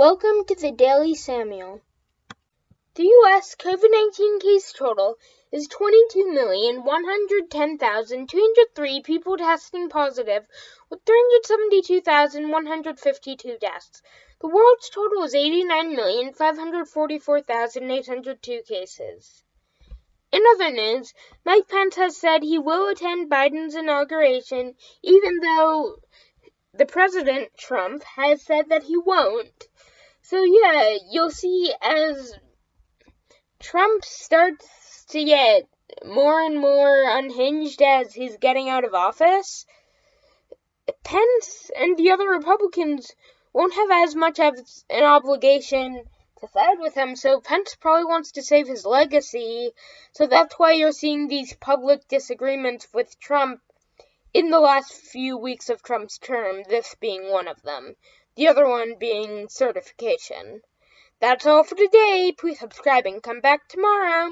Welcome to the Daily Samuel. The U.S. COVID 19 case total is 22,110,203 people testing positive, with 372,152 deaths. The world's total is 89,544,802 cases. In other news, Mike Pence has said he will attend Biden's inauguration, even though the President Trump has said that he won't. So yeah, you'll see as Trump starts to get more and more unhinged as he's getting out of office, Pence and the other Republicans won't have as much of an obligation to side with him, so Pence probably wants to save his legacy. So that's why you're seeing these public disagreements with Trump in the last few weeks of Trump's term, this being one of them the other one being certification. That's all for today. Please subscribe and come back tomorrow.